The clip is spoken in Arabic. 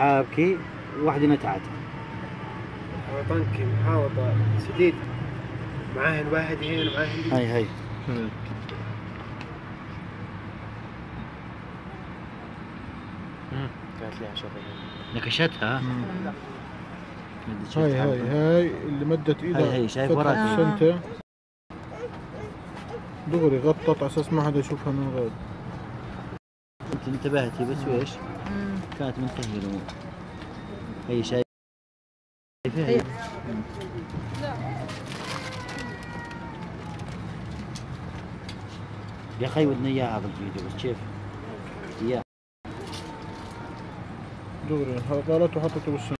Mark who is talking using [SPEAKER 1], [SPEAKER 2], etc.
[SPEAKER 1] حابكي وواحدة نتعت
[SPEAKER 2] طنكي محاوطة شديد معاهن واحد هنا معاهن
[SPEAKER 1] هاي هاي.
[SPEAKER 2] قالت لي عشان
[SPEAKER 1] نكشتها؟
[SPEAKER 3] هاي. هاي هاي. اللي مدت إيدها
[SPEAKER 1] هاي هاي، شايف وراك؟
[SPEAKER 3] السنتة دغري غطت على أساس ما حدا يشوفها من غير.
[SPEAKER 1] انت انتبهتي بس ويش كانت منتهية الأمور. هي شايفة هي يا أخي ودنا إياها بالفيديو بس كيف؟ إياها.
[SPEAKER 3] دغري قالت وحطته بالسنة.